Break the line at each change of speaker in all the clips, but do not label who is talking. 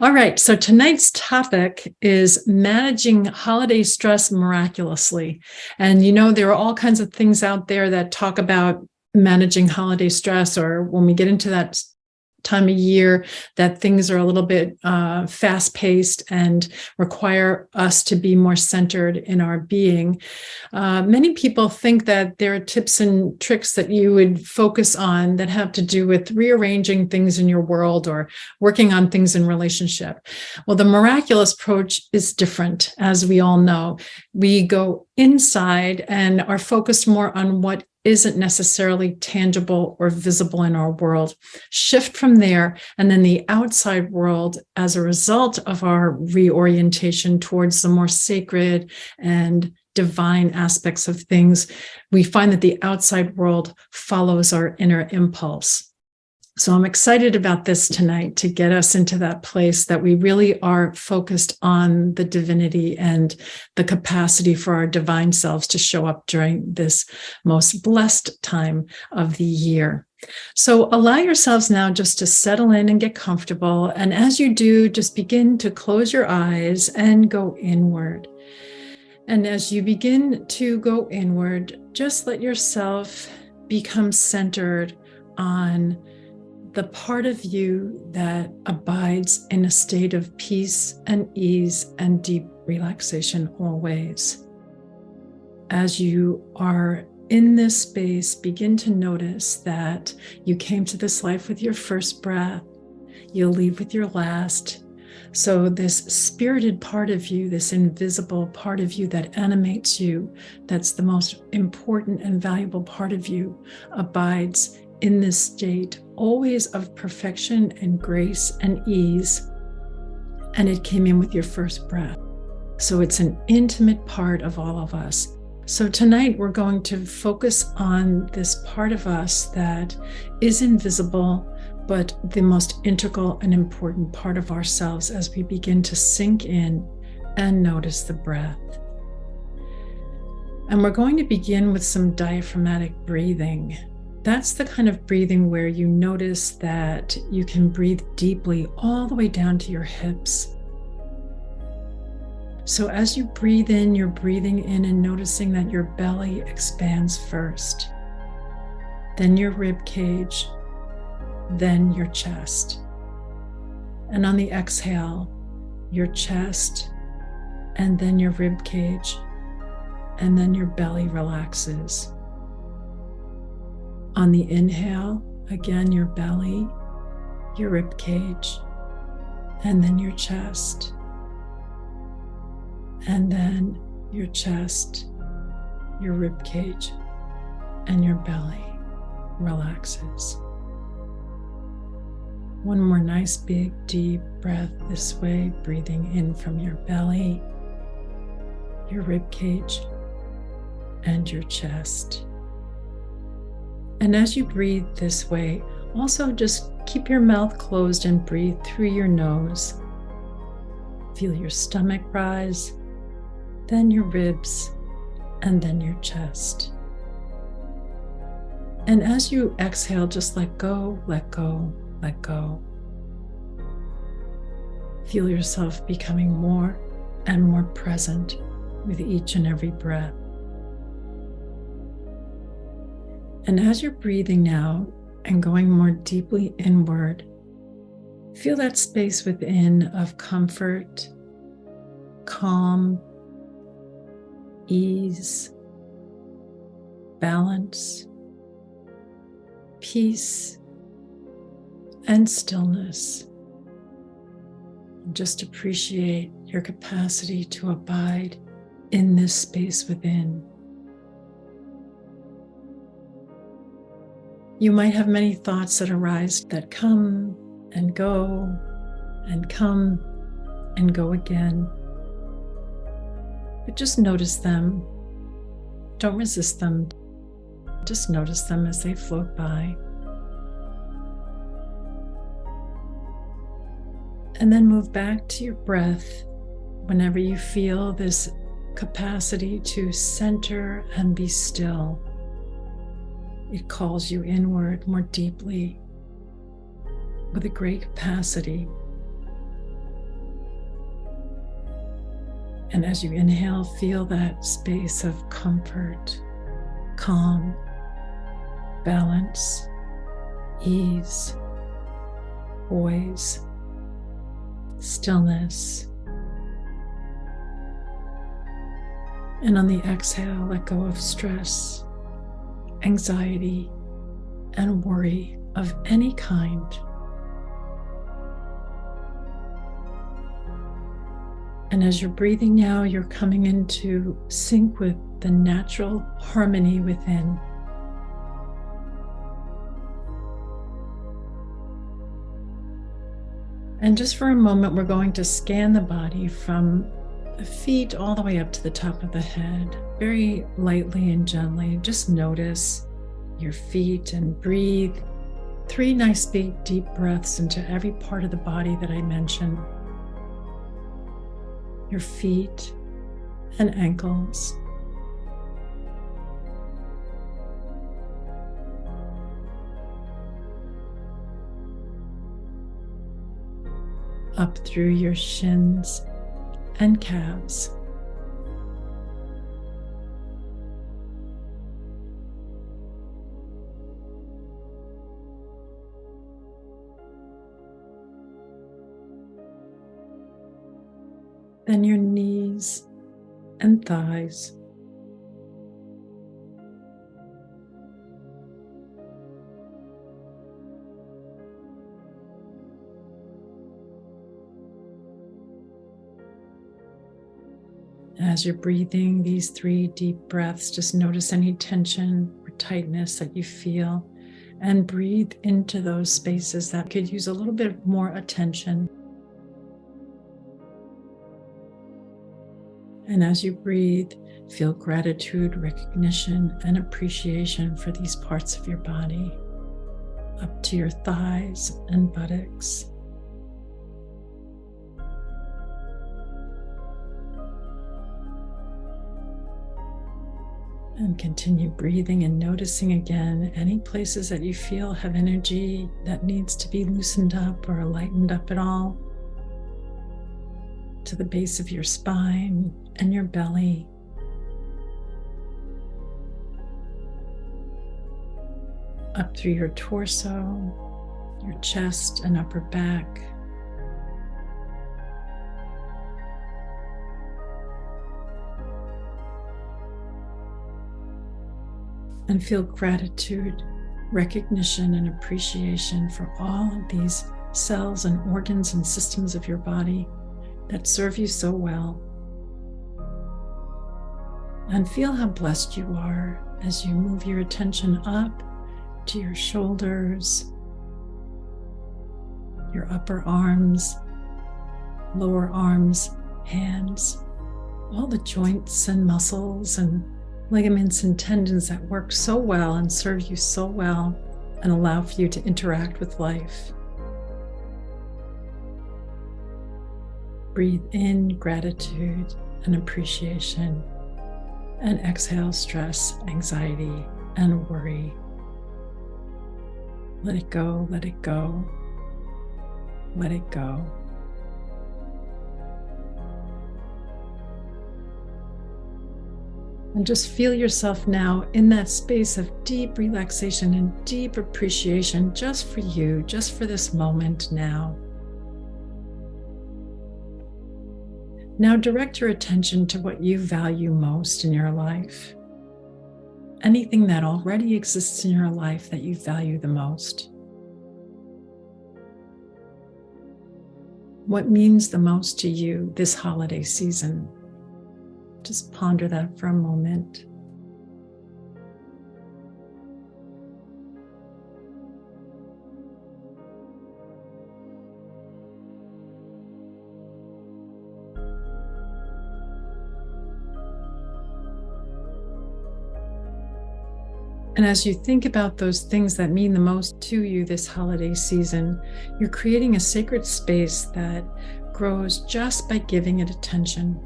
All right, so tonight's topic is managing holiday stress miraculously. And you know, there are all kinds of things out there that talk about managing holiday stress, or when we get into that time of year that things are a little bit uh, fast paced and require us to be more centered in our being. Uh, many people think that there are tips and tricks that you would focus on that have to do with rearranging things in your world or working on things in relationship. Well, the miraculous approach is different, as we all know. We go inside and are focused more on what isn't necessarily tangible or visible in our world. Shift from there, and then the outside world, as a result of our reorientation towards the more sacred and divine aspects of things, we find that the outside world follows our inner impulse. So I'm excited about this tonight to get us into that place that we really are focused on the divinity and the capacity for our divine selves to show up during this most blessed time of the year. So allow yourselves now just to settle in and get comfortable. And as you do, just begin to close your eyes and go inward. And as you begin to go inward, just let yourself become centered on the part of you that abides in a state of peace and ease and deep relaxation always. As you are in this space, begin to notice that you came to this life with your first breath, you'll leave with your last. So, this spirited part of you, this invisible part of you that animates you, that's the most important and valuable part of you, abides in this state, always of perfection and grace and ease. And it came in with your first breath. So it's an intimate part of all of us. So tonight we're going to focus on this part of us that is invisible, but the most integral and important part of ourselves as we begin to sink in and notice the breath. And we're going to begin with some diaphragmatic breathing. That's the kind of breathing where you notice that you can breathe deeply all the way down to your hips. So, as you breathe in, you're breathing in and noticing that your belly expands first, then your rib cage, then your chest. And on the exhale, your chest, and then your rib cage, and then your belly relaxes. On the inhale, again, your belly, your rib cage, and then your chest. And then your chest, your rib cage, and your belly relaxes. One more nice, big, deep breath this way, breathing in from your belly, your rib cage, and your chest. And as you breathe this way, also just keep your mouth closed and breathe through your nose. Feel your stomach rise, then your ribs, and then your chest. And as you exhale, just let go, let go, let go. Feel yourself becoming more and more present with each and every breath. And as you're breathing now and going more deeply inward, feel that space within of comfort, calm, ease, balance, peace, and stillness. Just appreciate your capacity to abide in this space within. You might have many thoughts that arise that come and go and come and go again. But just notice them. Don't resist them. Just notice them as they float by. And then move back to your breath whenever you feel this capacity to center and be still. It calls you inward more deeply with a great capacity. And as you inhale, feel that space of comfort, calm, balance, ease, poise, stillness. And on the exhale, let go of stress anxiety, and worry of any kind. And as you're breathing now, you're coming into sync with the natural harmony within. And just for a moment, we're going to scan the body from the feet all the way up to the top of the head, very lightly and gently. Just notice your feet and breathe three nice big deep breaths into every part of the body that I mentioned. Your feet and ankles. up through your shins and calves. Then your knees and thighs. As you're breathing these three deep breaths, just notice any tension or tightness that you feel and breathe into those spaces that could use a little bit more attention. And as you breathe, feel gratitude, recognition, and appreciation for these parts of your body, up to your thighs and buttocks. And continue breathing and noticing again any places that you feel have energy that needs to be loosened up or lightened up at all. To the base of your spine and your belly. Up through your torso, your chest and upper back. And feel gratitude, recognition, and appreciation for all of these cells and organs and systems of your body that serve you so well. And feel how blessed you are as you move your attention up to your shoulders, your upper arms, lower arms, hands, all the joints and muscles and ligaments and tendons that work so well and serve you so well and allow for you to interact with life. Breathe in gratitude and appreciation and exhale stress, anxiety, and worry. Let it go, let it go, let it go. And just feel yourself now in that space of deep relaxation and deep appreciation just for you, just for this moment now. Now direct your attention to what you value most in your life. Anything that already exists in your life that you value the most. What means the most to you this holiday season? Just ponder that for a moment. And as you think about those things that mean the most to you this holiday season, you're creating a sacred space that grows just by giving it attention.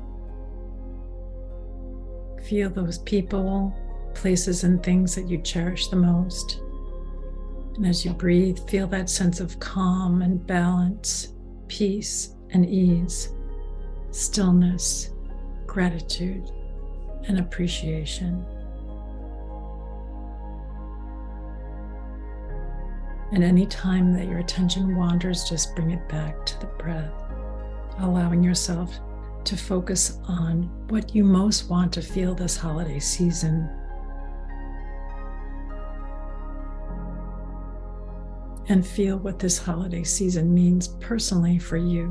Feel those people, places, and things that you cherish the most. And as you breathe, feel that sense of calm and balance, peace and ease, stillness gratitude and appreciation. And any time that your attention wanders, just bring it back to the breath, allowing yourself to focus on what you most want to feel this holiday season. And feel what this holiday season means personally for you.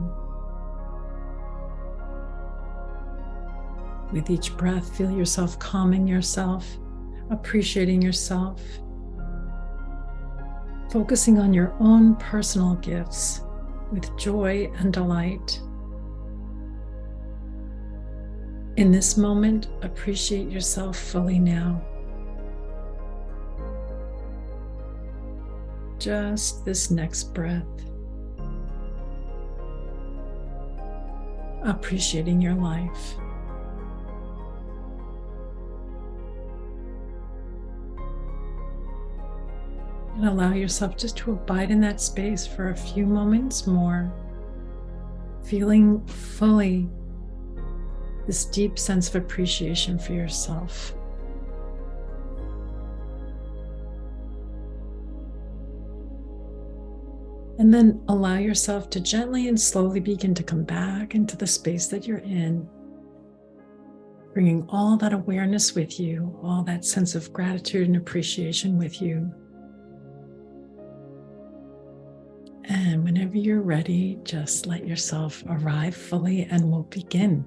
With each breath, feel yourself calming yourself, appreciating yourself, focusing on your own personal gifts with joy and delight. In this moment, appreciate yourself fully now. Just this next breath. Appreciating your life. And allow yourself just to abide in that space for a few moments more, feeling fully this deep sense of appreciation for yourself. And then allow yourself to gently and slowly begin to come back into the space that you're in, bringing all that awareness with you, all that sense of gratitude and appreciation with you. And whenever you're ready, just let yourself arrive fully and we'll begin.